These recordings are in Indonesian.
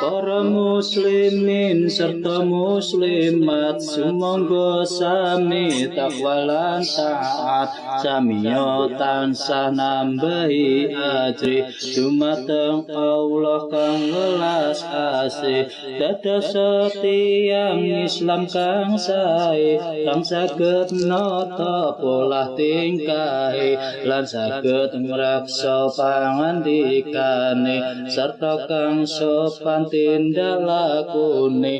Para muslimin serta muslimat sumangga sami takwa lan taat samiyo tansah nambahi ajri dumateng Allah kang welas asih. Dados setiang Islam kang sae kang saged nata pola tingkahe lan saged ngraksa pangandikane serta kang sopan tindak lakune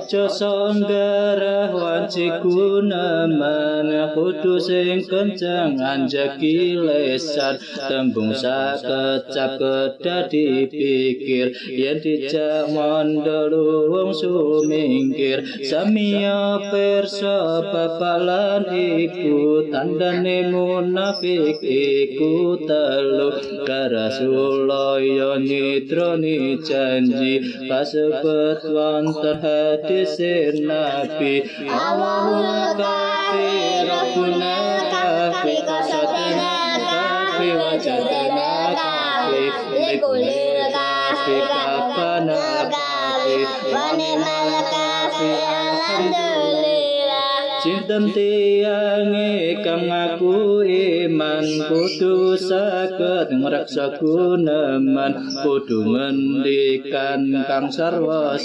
Aja sanggarah wanci gunaman kudu sing kenceng anjaki lesan tembung sakecap kedah dipikir yen dijak mondol wong sumingkir. Samiya pirsa bapalan iku tandane munafik iku telu Rasulullah yo nitroni janji kasebut wonten hadis Nabi. Allahul kafi Rabbuna kafi qasadana kafi wajadana kafi likulil kafi kafana kafi wa ni'mal alhamdulillah Sinten tiange kang ngaku iman? Kudu saged ngreksa guneman kudu ngendikan kang sarwa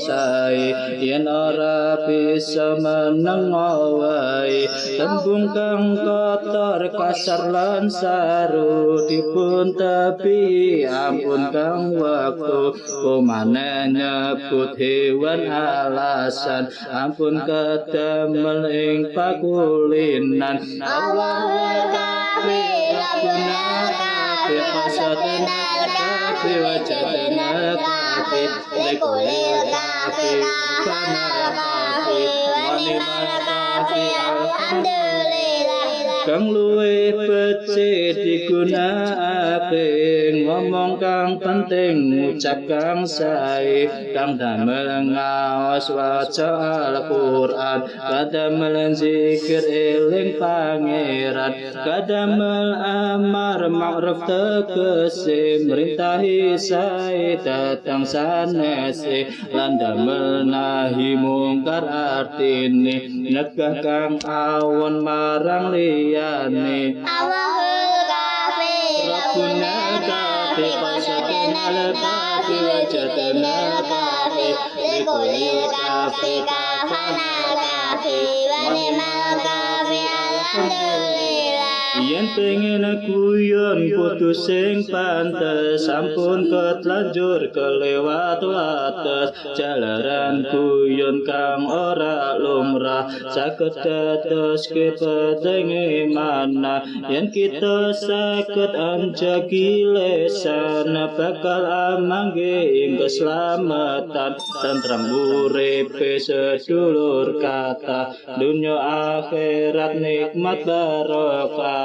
yen ora bisa meneng wae tembung kang kotor kasar lan saru. Dipun tepi ampun kang waktu. Kumane nyebut hewan alasan. Ampun kedamel ing pakulinan Allahul kafi Rabbuna kafi qasadana kafi wajadana kafi likulil kafi kafana kafi wa ni'mal kafi alhamdulillah kang luwe becik digunakake ngomong kang penting ngucap kang sae. Kang damel ngaos waca Al-Qur'an. Kadamel zikir eling pangeran. Kadamel amar ma'ruf tegese. Merintahi sae datang sanese. Lan damel nahi mungkar artine. Nyegah kang awon marang liyane Allahul kafi Rabbuna kafi qasadana kafi wajadana kafi likulil kafi kafana kafi wa ni'mal kafi alhamdulillah Yen pengen guyon kudu sing pantes sampun ketlanjur kelewat wates. Jalaran guyon kang ora lumrah saged dados kepetenge mana yen kita saged anjaki lesan bakal amangge ing keselamatan. Tentram urip sedulur kata dunia akhirat nikmat barokah